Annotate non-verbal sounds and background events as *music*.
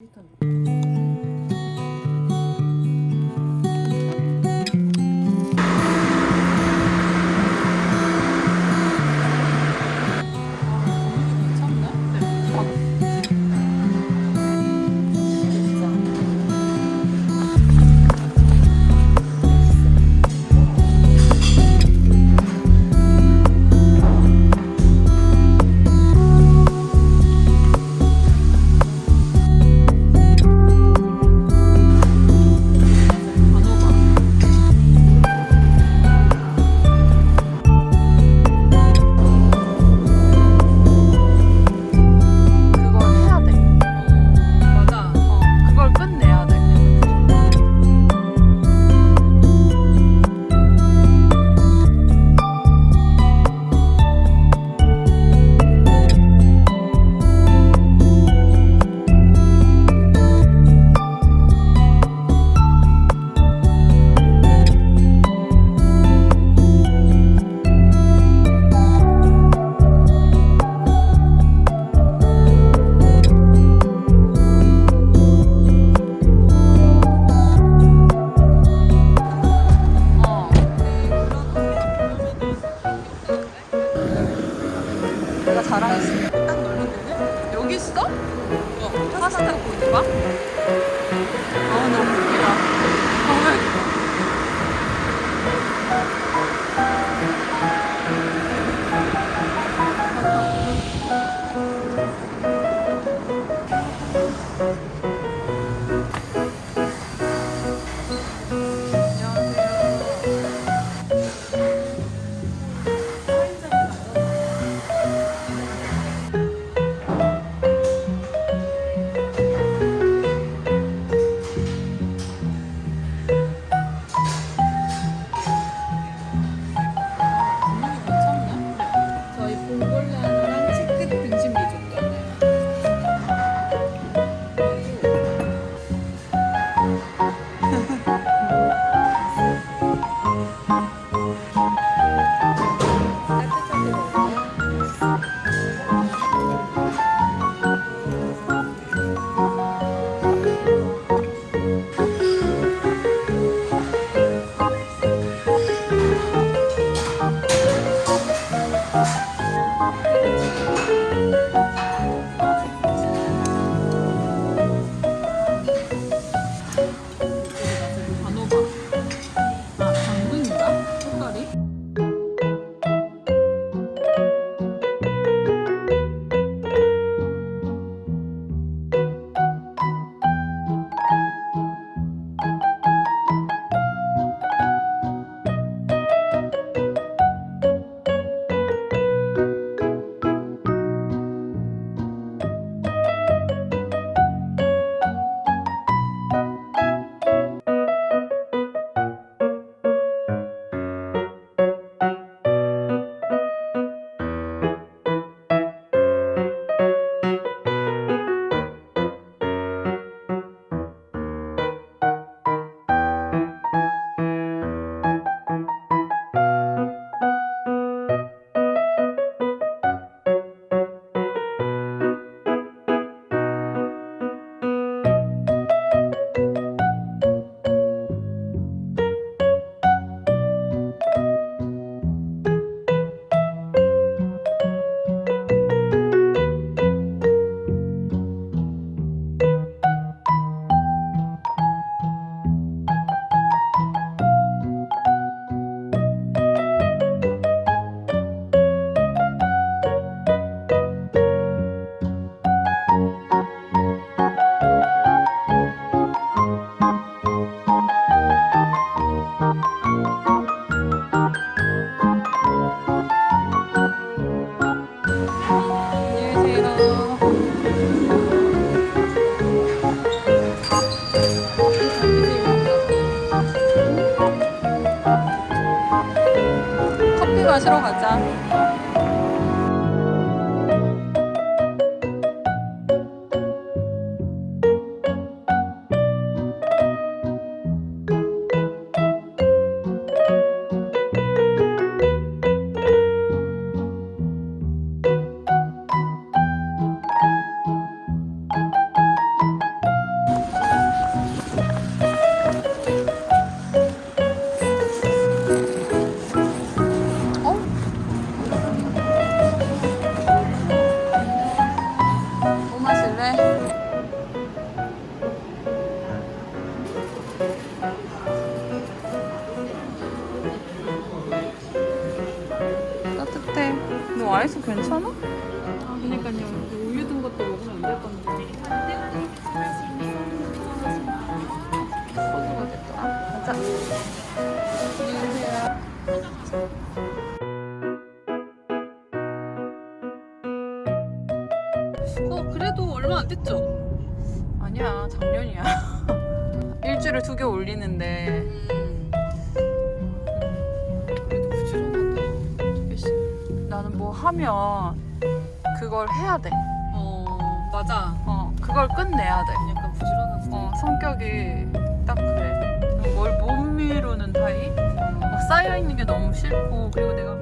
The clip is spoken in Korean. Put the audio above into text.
Então... 잘하시네 딱 놀면 되네? 여기 있어? 어 파스타 고기 봐 들어가자. 따뜻해. 너 아이스 괜찮아? 아, 그니까요. 우유 든 것도 먹으면 안 될 건데. 그래도 얼마 안 됐죠? 아니야 작년이야. *laughs* 일주일에 두 개 올리는데 음. 그래도 부지런하다. 두 개씩. 나는 뭐 하면 그걸 해야 돼. 어 맞아. 어 그걸 끝내야 돼. 약간 부지런한 스타일. 어 성격이 딱 그래. 뭘 못 미루는 타입? 막 쌓여 있는 게 너무 싫고 그리고 내가